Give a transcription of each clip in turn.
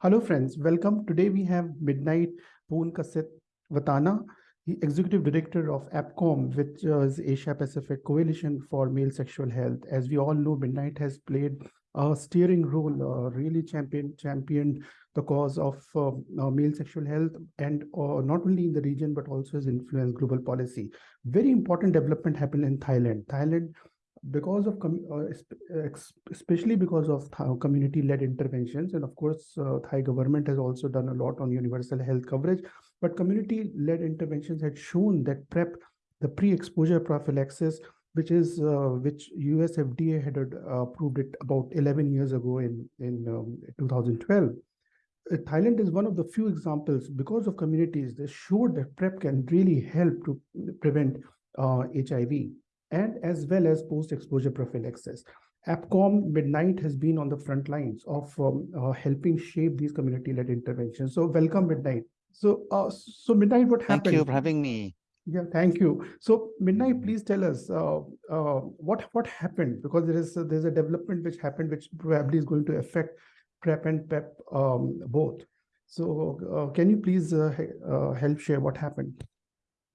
Hello, friends. Welcome. Today we have Midnight Poon Kasit Watana, the Executive Director of APCOM, which is Asia Pacific Coalition for Male Sexual Health. As we all know, Midnight has played a steering role, uh, really champion, championed the cause of uh, uh, male sexual health and uh, not only in the region, but also has influenced global policy. Very important development happened in Thailand. Thailand because of uh, especially because of community-led interventions and of course uh, thai government has also done a lot on universal health coverage but community-led interventions had shown that prep the pre-exposure prophylaxis which is uh, which us fda had uh, approved it about 11 years ago in in um, 2012 uh, Thailand is one of the few examples because of communities that showed that PrEP can really help to prevent uh, HIV and as well as post-exposure prophylaxis. APCOM Midnight has been on the front lines of um, uh, helping shape these community-led interventions. So welcome Midnight. So, uh, so Midnight, what happened? Thank you for having me. Yeah, thank you. So Midnight, please tell us uh, uh, what what happened because there is a, there's a development which happened which probably is going to affect PrEP and PEP um, both. So uh, can you please uh, uh, help share what happened?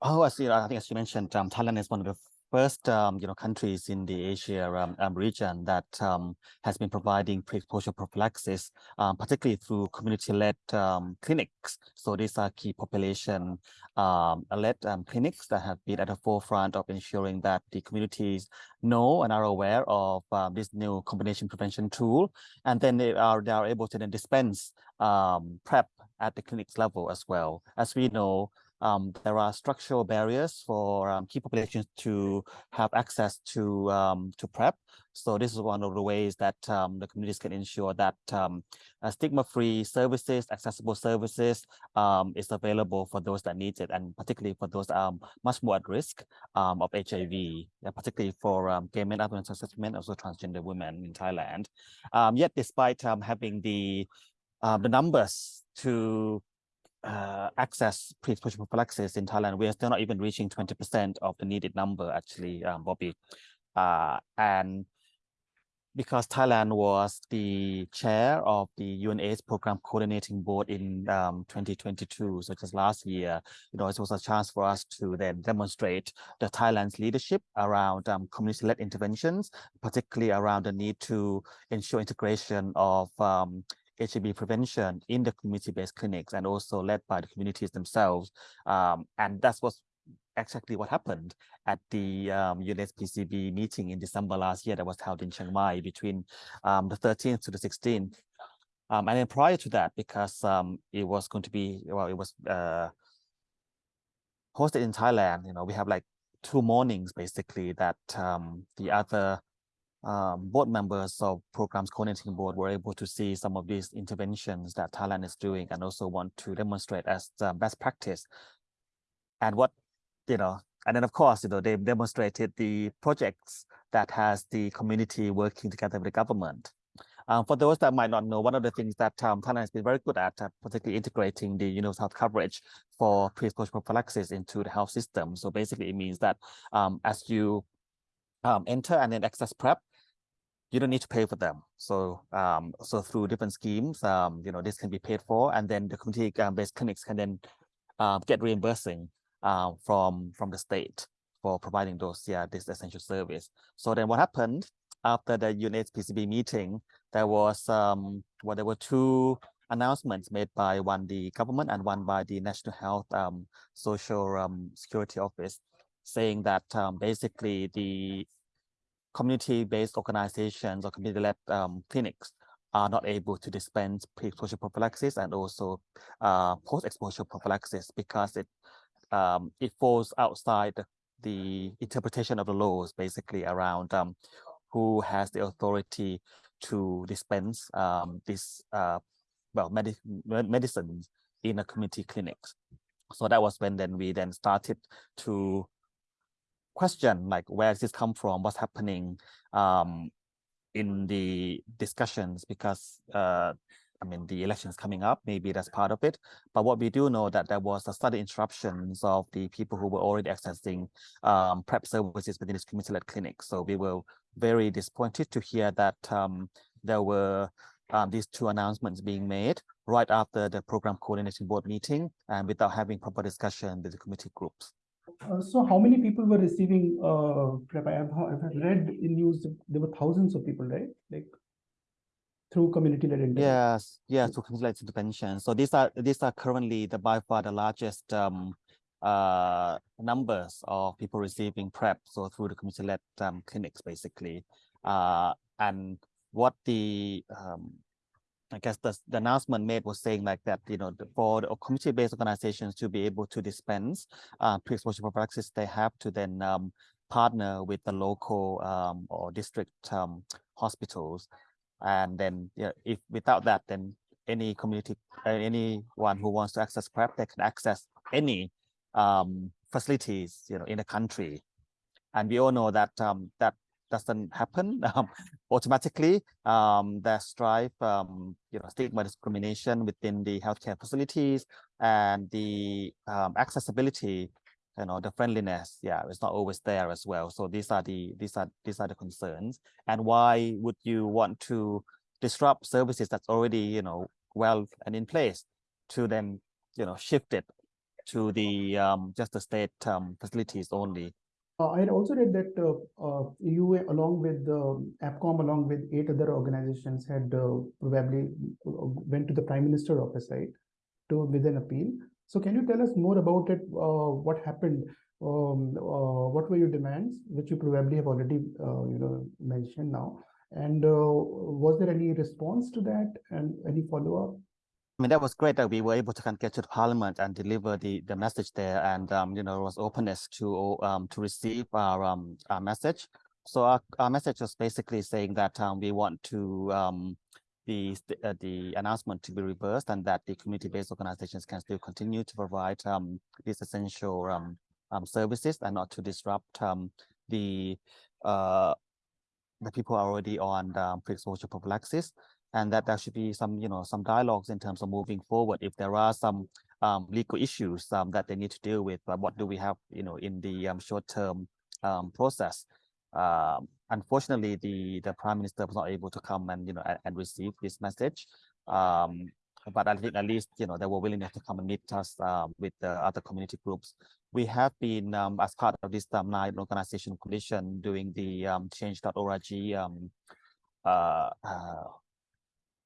Oh, I see. I think as you mentioned, um, Thailand is one of the first um, you know countries in the Asia um, um, region that um, has been providing pre-exposure prophylaxis, um, particularly through community-led um, clinics. So these are key population-led clinics that have been at the forefront of ensuring that the communities know and are aware of this new combination prevention tool, and then they are they are able to then dispense PrEP at the clinics level as well. As we know, um, there are structural barriers for um, key populations to have access to um, to PrEP. So this is one of the ways that um, the communities can ensure that um, stigma-free services, accessible services is available for those that need it, and particularly for those much more at risk of HIV, yeah, particularly for gay men, other men, also transgender women in Thailand. yet, despite having the the numbers to uh, access pre-exposure prophylaxis in Thailand, we are still not even reaching 20% of the needed number, actually, um, Bobby. Uh, and because Thailand was the chair of the UNAIDS program coordinating board in um, 2022, so just last year, you know, it was a chance for us to then demonstrate the Thailand's leadership around um, community-led interventions, particularly around the need to ensure integration of um, HIV prevention in the community-based clinics and also led by the communities themselves. Um, and that's what's exactly what happened at the um, PCB meeting in December last year that was held in Chiang Mai between um, the 13th to the 16th. Um, and then prior to that, because um, it was going to be, well, it was uh, hosted in Thailand, you know, we have like two mornings basically that um, the other um, board members of programs coordinating board were able to see some of these interventions that Thailand is doing and also want to demonstrate as uh, best practice. And what, you know, and then of course, you know, they demonstrated the projects that has the community working together with the government. Um, for those that might not know, one of the things that um, Thailand has been very good at, uh, particularly integrating the universal health coverage for pre-exposure prophylaxis into the health system. So basically, it means that um, as you um, enter and then access PrEP, you don't need to pay for them. So um, so through different schemes, um, you know, this can be paid for, and then the community-based clinics can then uh, get reimbursing uh, from from the state for providing those yeah this essential service. So then what happened after the UNAIDS PCB meeting? There was um, well, there were two announcements made by one the government and one by the National Health um, Social um, Security Office, saying that um, basically the community-based organizations or community-led um, clinics are not able to dispense pre-exposure prophylaxis and also uh, post-exposure prophylaxis because it um, it falls outside the interpretation of the laws basically around um, who has the authority to dispense um, this uh, well medi medicines in a community clinics. So that was when then we then started to question like where does this come from? What's happening um, in the discussions? Because uh, I mean the election is coming up maybe that's part of it. But what we do know that there was a sudden interruptions of the people who were already accessing um, PrEP services within this community-led clinic so we were very disappointed to hear that um, there were um, these two announcements being made right after the program coordinating board meeting and without having proper discussion with the committee groups. Uh, so how many people were receiving uh PrEP? I have, I've read in news there were thousands of people, right? Like through community-led intervention. Yes, yes, to community-led intervention. So these are these are currently the by far the largest um uh numbers of people receiving PrEP. So through the community-led um, clinics, basically. Uh, and what the um, I guess the, the announcement made was saying like that, you know, the, for community-based organizations to be able to dispense uh, pre-exposure prophylaxis, they have to then um, partner with the local um, or district um, hospitals. And then yeah, if without that, then any community, uh, anyone who wants to access PrEP, they can access any um, facilities, you know, in the country. And we all know that um, that doesn't happen um, automatically. Um, there's strife, um, you know, stigma discrimination within the healthcare facilities and the um, accessibility, you know, the friendliness. Yeah, it's not always there as well. So these are the these are these are the concerns. And why would you want to disrupt services that's already, you know, well and in place to then, you know, shift it to the um, just the state um, facilities only. Uh, I had also read that uh, uh, you, along with um, APCOM, along with eight other organizations, had uh, probably uh, went to the Prime Minister office, right, to with an appeal. So, can you tell us more about it? Uh, what happened? Um, what were your demands, which you probably have already, you know, mentioned now? And was there any response to that, and any follow up? I mean, that was great that we were able to kind of get to the parliament and deliver the, the message there. And, um, you know, there was openness to um, to receive our, um, our message. So our, our message was basically saying that um, we want to um, the, uh, the announcement to be reversed and that the community-based organizations can still continue to provide um, these essential um, um, services and not to disrupt um, the uh, the people already on um, pre-exposure prophylaxis and that there should be some, you know, some dialogues in terms of moving forward. If there are some um, legal issues um, that they need to deal with, but what do we have, you know, in the um, short-term um, process? Um, unfortunately, the the prime minister was not able to come and you know and, and receive this message. Um, but I think at least you know they were willing to come and meet us with the other community groups. We have been as part of this um, nine organization coalition doing the change.org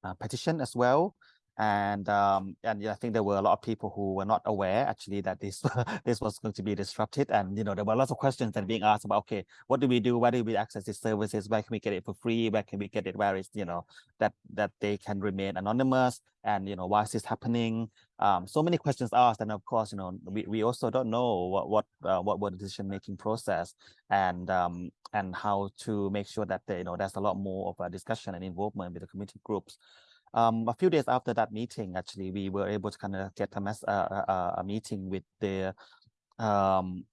uh, petition as well. And um, and I think there were a lot of people who were not aware actually that this this was going to be disrupted. And you know there were lots of questions that being asked about okay, what do we do? Where do we access these services? Where can we get it for free? Where can we get it? Where is you know that that they can remain anonymous? And you know why is this happening? Um, so many questions asked, and of course, you know, we, we also don't know what what uh, what were the decision making process and um, and how to make sure that they, you know there's a lot more of a discussion and involvement with the community groups. Um, a few days after that meeting, actually, we were able to kind of get a, mess, uh, a, a meeting with the um,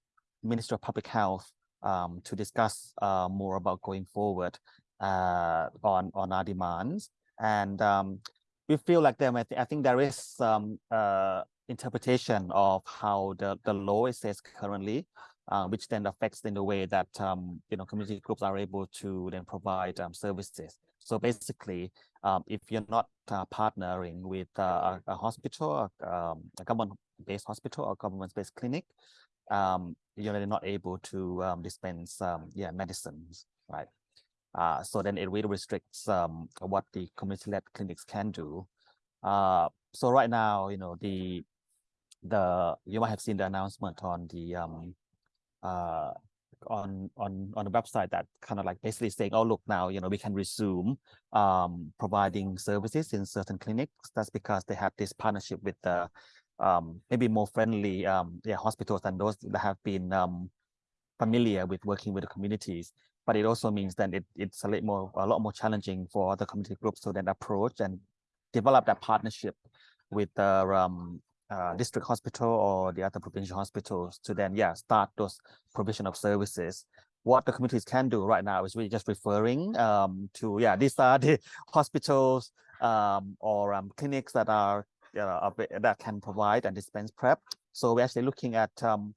Minister of Public Health um, to discuss uh, more about going forward uh, on on our demands. And um, we feel like there, I think there is some uh, interpretation of how the the law is says currently, uh, which then affects in the way that um, you know community groups are able to then provide um, services. So basically, um, if you're not uh, partnering with uh, a, hospital, um, a government-based hospital or government-based clinic, um, you're not able to um, dispense um, yeah medicines, right? Uh, so then it really restricts um, what the community-led clinics can do. Uh, so right now, you know, the the you might have seen the announcement on the uh, on on on the website that kind of like basically saying oh look now you know we can resume um providing services in certain clinics. That's because they have this partnership with the um maybe more friendly um yeah hospitals and those that have been um familiar with working with the communities. But it also means that it, it's a lot more a lot more challenging for the community groups to then approach and develop that partnership with the um, uh, district hospital or the other provincial hospitals to then, yeah, start those provision of services. What the communities can do right now is really just referring um, to, yeah, these are the hospitals um, or um, clinics that are know, that can provide and dispense PrEP. So we're actually looking at um,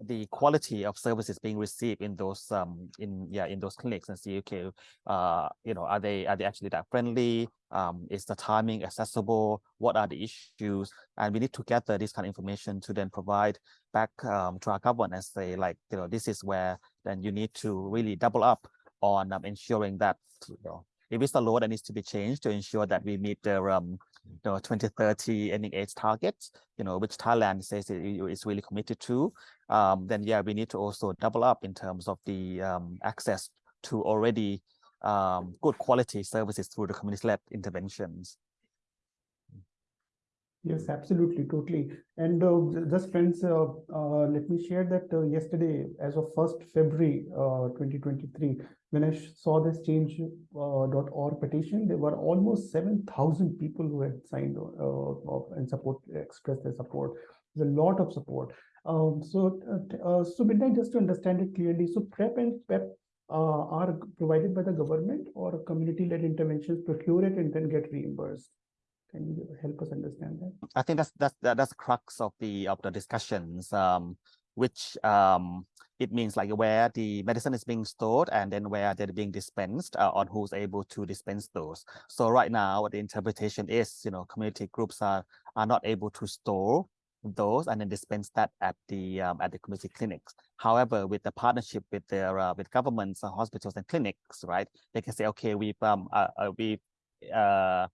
the quality of services being received in those um in yeah in those clinics and see okay uh you know are they are they actually that friendly Um, is the timing accessible? What are the issues? And we need to gather this kind of information to then provide back um, to our government and say like, you know, this is where then you need to really double up on um, ensuring that, you know, if it's a law that needs to be changed to ensure that we meet the um, you know, 2030 ending AIDS targets, you know, which Thailand says it is really committed to, um, then yeah, we need to also double up in terms of the um, access to already um, good quality services through the community-led interventions. Yes, absolutely, totally. And uh, just friends, uh, uh, let me share that uh, yesterday, as of 1st February uh, 2023, when I saw this change.org petition, there were almost 7,000 people who had signed uh, and support, expressed their support. There's a lot of support. Um, so, uh, uh, so Midnight, just to understand it clearly, so PrEP and PEP uh, are provided by the government or community-led interventions procure it and then get reimbursed? Can you help us understand that? I think that's that's that, that's the crux of the of the discussions, um, which um, it means like where the medicine is being stored and then where they're being dispensed uh, on who's able to dispense those. So right now, the interpretation is, you know, community groups are are not able to store those and then dispense that at the um, at the community clinics. However, with the partnership with their uh, with governments, uh, hospitals, and clinics, right, they can say, okay, we've um uh, uh, we uh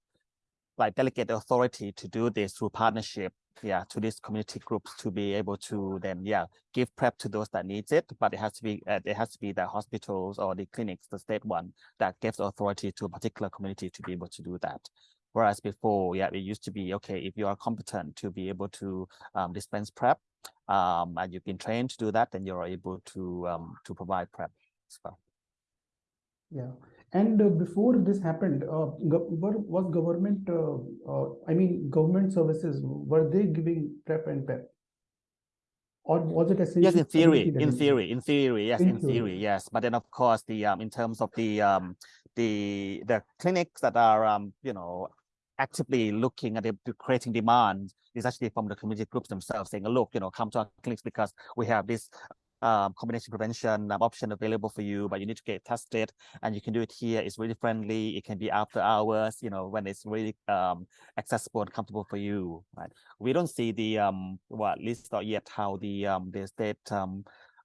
like delegate the authority to do this through partnership yeah to these community groups to be able to then yeah give prep to those that needs it but it has to be uh, it has to be the hospitals or the clinics the state one that gives authority to a particular community to be able to do that whereas before yeah it used to be okay if you are competent to be able to um, dispense prep um, and you've been trained to do that then you're able to um, to provide prep as well Yeah, and uh, before this happened, uh, was government, uh, uh, I mean, government services, were they giving PrEP and PEP? Or was it essentially? Yes, in theory, in theory, in theory, yes, In in theory, theory. yes. But then of course, the um, in terms of the um, the the clinics that are um, you know, actively looking at the, the creating demand is actually from the community groups themselves saying, look, you know, come to our clinics because we have this um, combination prevention um, option available for you, but you need to get tested and you can do it here. It's really friendly. It can be after hours, you know, when it's really um, accessible and comfortable for you, right? we don't see the um well at least not yet how the um the state um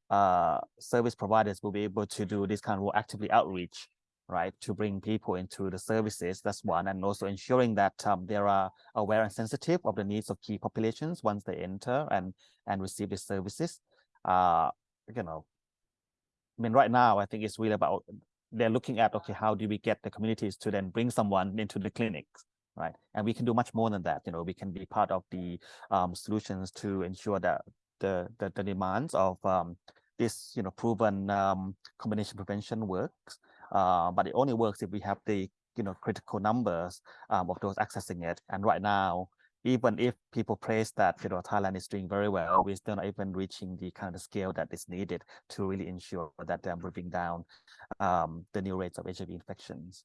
uh service providers will be able to do this kind of actively outreach right to bring people into the services that's one and also ensuring that um, they are aware and sensitive of the needs of key populations once they enter and and receive the services uh you know i mean right now i think it's really about they're looking at okay how do we get the communities to then bring someone into the clinics right? And we can do much more than that. You know, we can be part of the um, solutions to ensure that the the, the demands of um, this, you know, proven um, combination prevention works. Uh, but it only works if we have the you know critical numbers um, of those accessing it. And right now, even if people praise that you know Thailand is doing very well, we're still not even reaching the kind of scale that is needed to really ensure that they're bringing down um, the new rates of HIV infections.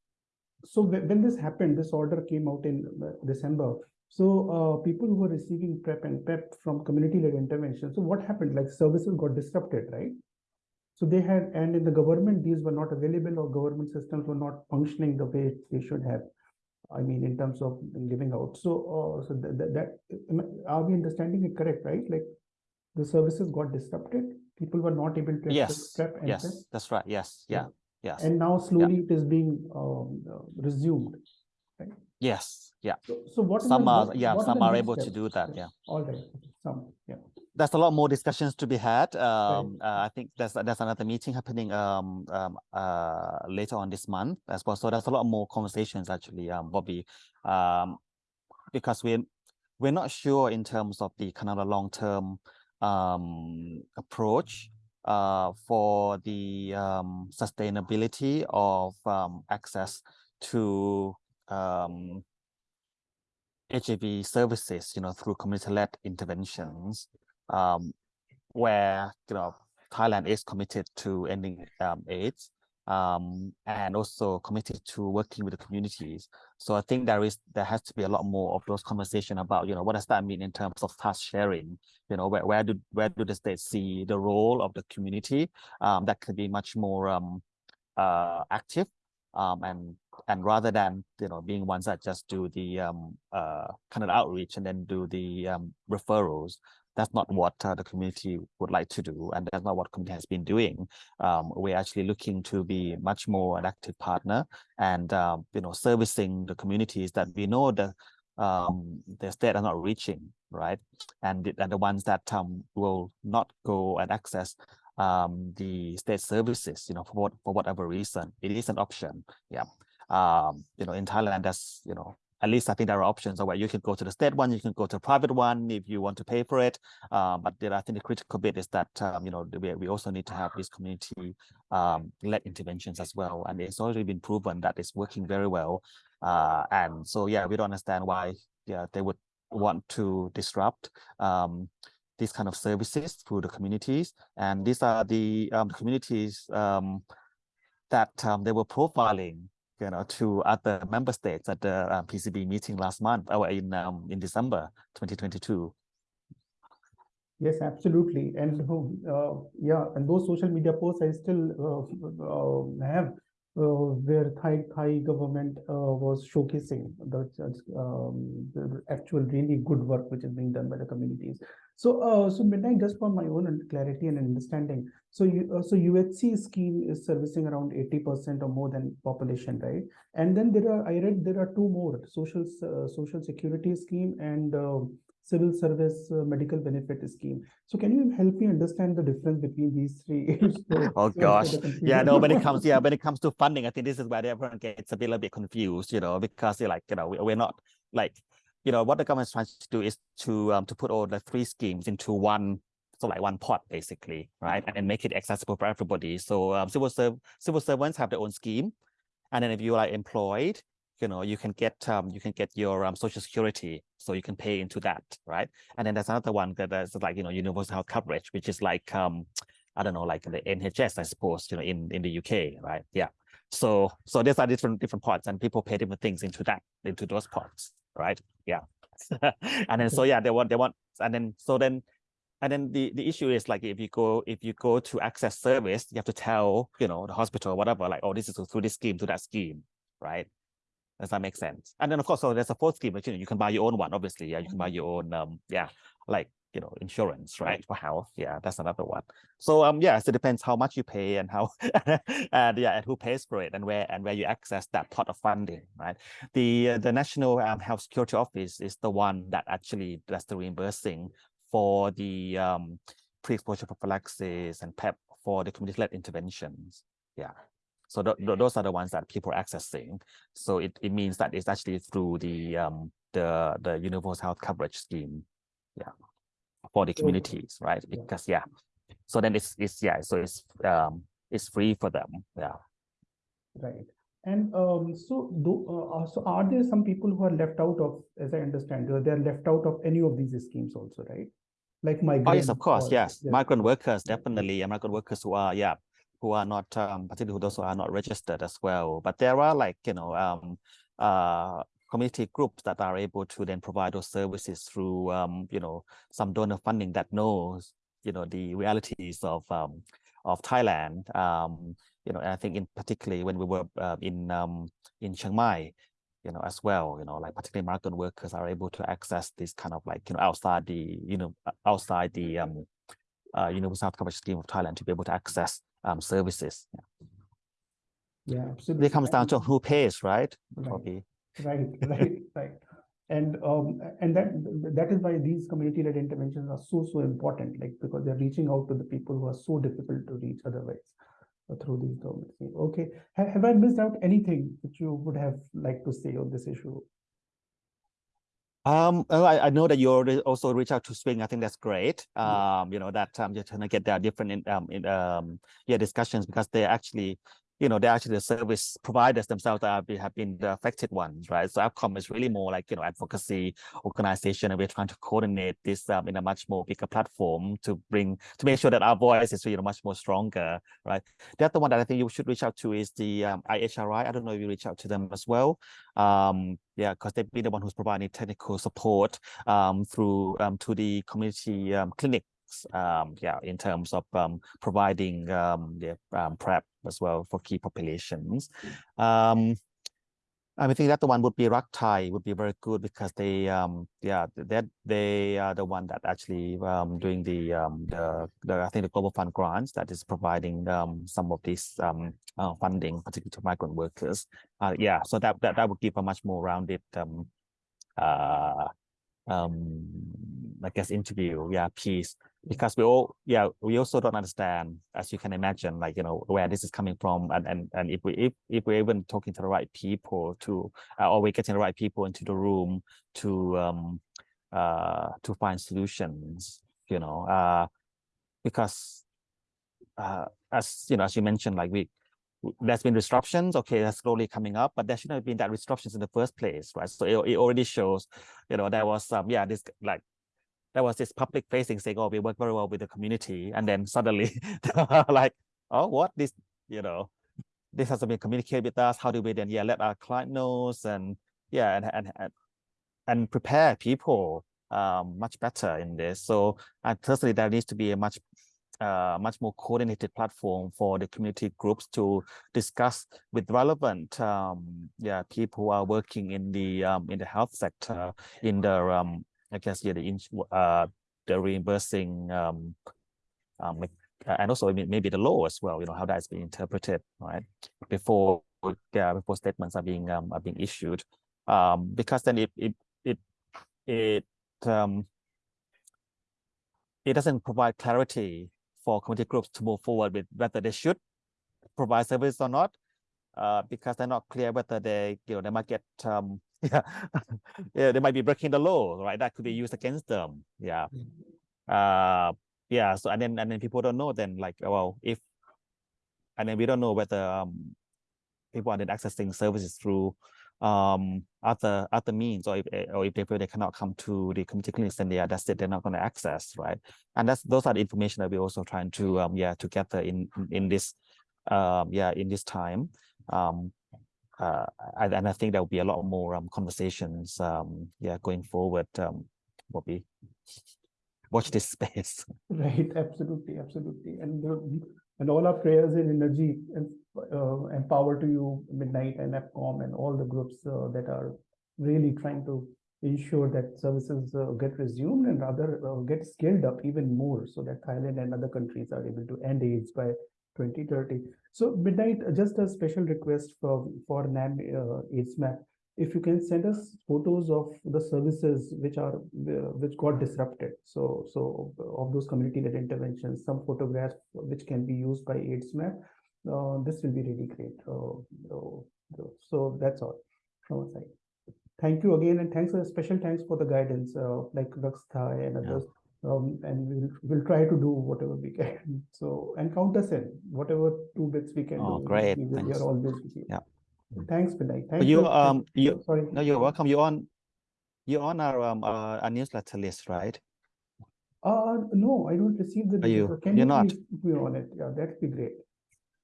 So when, this happened, this order came out in uh, December. So uh, people who were receiving PrEP and PEP from community-led intervention, so what happened? Like services got disrupted, right? So they had, and in the government, these were not available or government systems were not functioning the way they should have. I mean, in terms of giving out. So, uh, so that, that, that, are we understanding it correct, right? Like the services got disrupted, people were not able to access Yes, PrEP and yes, that's right. Yes, Yeah. yeah, yes, And now slowly it is being um, uh, resumed. yes, yeah. So, so what? Some the- are, yeah, some are able to do that, yeah. All right, some, yeah. There's a lot more discussions to be had. Um, uh, I think there's there's another meeting happening um, um uh later on this month as well. So there's a lot more conversations actually, um, Bobby, um, because we're we're not sure in terms of the kind of the long term um approach uh for the um sustainability of um access to um HIV services, you know, through community-led interventions, um, where you know Thailand is committed to ending um, AIDS, um, and also committed to working with the communities. So I think there is there has to be a lot more of those conversation about you know what does that mean in terms of task sharing. You know, where where do where do the see the role of the community um, that could be much more um, uh, active um, and and rather than you know being ones that just do the um, uh, kind of outreach and then do the um, referrals that's not what uh, the community would like to do and that's not what community has been doing. Um, we're actually looking to be much more an active partner and uh, you know servicing the communities that we know the um, the state are not reaching right? And the, and the ones that um, will not go and access um, the state services you know for what for whatever reason. It is an option yeah. Um, you know in Thailand that's you know at least I think there are options where you can go to the state one, you can go to a private one if you want to pay for it. Um, but there, I think the critical bit is that, um, you know, we, we also need to have these community um, led interventions as well. And it's already been proven that it's working very well. Uh, and so, yeah, we don't understand why yeah, they would want to disrupt um, these kind of services through the communities. And these are the um, communities um, that um, they were profiling you know, to other member states at the uh, PCB meeting last month or in um, in December 2022. Yes, absolutely. And uh, yeah, and those social media posts I still uh, uh have uh, where Thai Thai government uh, was showcasing the, um, the actual really good work which is being done by the communities. So, uh, so midnight just for my own clarity and understanding. So, you, uh, so UHC scheme is servicing around 80% or more than population, right? And then there are, I read there are two more social uh, social security scheme and uh, civil service uh, medical benefit scheme. So can you help me understand the difference between these three? so, oh gosh, yeah, no. When it comes, yeah, when it comes to funding, I think this is where everyone gets a little bit confused, you know, because they're like, you know, we're not like you know, what the government's trying to do is to um, to put all the three schemes into one, so like one pot basically, right, and, and make it accessible for everybody. So um, civil serv civil servants have their own scheme, and then if you are employed, you know, you can get um, you can get your um, social security, so you can pay into that, right? And then there's another one that is like you know universal health coverage, which is like um, I don't know, like the NHS, I suppose, you know, in in the UK, right? Yeah. So so these are different different parts and people pay different things into that into those parts right? Yeah. and then so yeah, they want they want and then so then and then the the issue is like if you go if you go to access service, you have to tell you know the hospital or whatever like oh this is through this scheme to that scheme, right? Does that make sense? And then of course, so there's a fourth scheme, but you know you can buy your own one. Obviously, yeah, you can buy your own um yeah like you know insurance right for health. Yeah that's another one. So um yeah so it depends how much you pay and how and yeah and who pays for it and where and where you access that pot of funding right? The uh, the national um, health security office is the one that actually does the reimbursing for the um pre-exposure prophylaxis and PEP for the community-led interventions. Yeah so th th those are the ones that people are accessing so it, it means that it's actually through the um the the universal health coverage scheme yeah for the communities, right? Because yeah, so then it's it's yeah, so it's um it's free for them, yeah. Right. And um, so, do, uh, so are there some people who are left out of, as I understand, they are left out of any of these schemes also, right? Like migrant. Oh yes, of course, yes. yes. Migrant workers, definitely, migrant workers who are, yeah, who are not, um, particularly those who are not registered as well. But there are like, you know, um, uh, community groups that are able to then provide those services through, um, you know, some donor funding that knows, you know, the realities of um, of Thailand. Um, you know, and I think in particularly when we were uh, in um, in Chiang Mai, you know, as well, you know, like particularly migrant workers are able to access this kind of like, you know, outside the, you know, outside the um, uh, universal coverage scheme of Thailand to be able to access um, services. Yeah, yeah absolutely. It comes down to who pays, right? right. Right right right. And um and that that is why these community led interventions are so so important like because they're reaching out to the people who are so difficult to reach otherwise uh, through these governments. Okay. Have, have i missed out anything that you would have liked to say on this issue um, I, I know that you already also reach out to Swing. I think that's great. Um, you know that um, you're trying to get their different in, um, in um, yeah discussions because they actually you know, they're actually the service providers themselves that have been, have been the affected ones, right? So APCOM is really more like, you know, advocacy organization, and we're trying to coordinate this um, in a much more bigger platform to bring, to make sure that our voice is, you know, much more stronger, right? The other one that I think you should reach out to is the um, IHRI. I don't know if you reach out to them as well. Um, yeah, because they've been the one who's providing technical support um, through um, to the community um, clinic um, yeah, in terms of um, providing um, the um, PrEP as well for key populations. Um, I think that the one would be Rak Thai would be very good because they um yeah that they are the one that actually doing the the, the I think the global fund grants that is providing some of this uh, funding particularly to migrant workers uh yeah so that that, that would give a much more rounded uh um I guess interview yeah piece because we all yeah we also don't understand as you can imagine like you know where this is coming from and and, and if we if, if we're even talking to the right people to uh, or we're getting the right people into the room to um uh to find solutions you know uh because uh as you know as you mentioned like we there's been disruptions okay that's slowly coming up but there shouldn't have been that disruptions in the first place right? So it, it already shows you know there was some yeah this like there was this public facing saying, oh, we work very well with the community. And then suddenly like, oh, what this, you know, this hasn't been communicated with us. How do we then, yeah, let our client knows and yeah, and, and, and, and prepare people um, much better in this. So I personally, there needs to be a much uh, much more coordinated platform for the community groups to discuss with relevant um, yeah people who are working in the um, in the health sector in the um, I guess yeah, the uh the reimbursing um um uh, and also maybe the law as well. You know how that's being interpreted, right? Before yeah, before statements are being um are being issued, um because then it it it it um it doesn't provide clarity for community groups to move forward with whether they should provide service or not, uh, because they're not clear whether they you know they might get um yeah. Yeah they might be breaking the law right? That could be used against them. Yeah. Uh yeah so and then and then people don't know then like well if and then we don't know whether um people are then accessing services through um other other means or if or if they feel they cannot come to the community clinics then they are that's it they're not going to access right? And that's those are the information that we're also trying to um yeah to gather in in this um yeah in this time. Um uh, and, I think there will be a lot more um, conversations, um, yeah, going forward. Um, be watch this space. Right, absolutely, absolutely, and uh, and all our prayers and energy and uh, empower to you, Midnight and APCOM and all the groups uh, that are really trying to ensure that services uh, get resumed and rather uh, get scaled up even more so that Thailand and other countries are able to end AIDS by 2030. So Midnight, just a special request for, for NAM uh, AIDS map. If you can send us photos of the services which are uh, which got disrupted. So so of those community-led interventions, some photographs which can be used by AIDS map. Uh, this will be really great. Uh, so that's all from our side. Thank you again, and thanks a special thanks for the guidance, uh, like Thai and others. Yeah um, and we'll we'll try to do whatever we can. So and count us in whatever two bits we can oh, do. great! We, we are always with you. Yeah. Thanks, Vinay. Thank you. you. Um, you. Sorry. No, you're welcome. You're on. You're on our um uh, our newsletter list, right? Uh no, I don't receive the. Are you? Can you're you not. be on it? Yeah, that'd be great.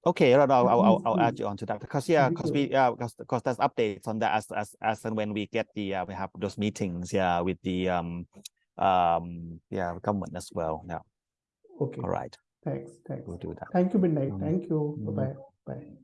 Okay, no, no, I'll, I'll, I'll add you onto that because yeah, because we yeah, because because there's updates on that as as as and when we get the uh, we have those meetings yeah with the um um yeah government as well yeah Okay. all right Thanks. Thanks. we'll do that Thank you, Midnight. Mm. Thank you. Mm. Bye-bye. Bye.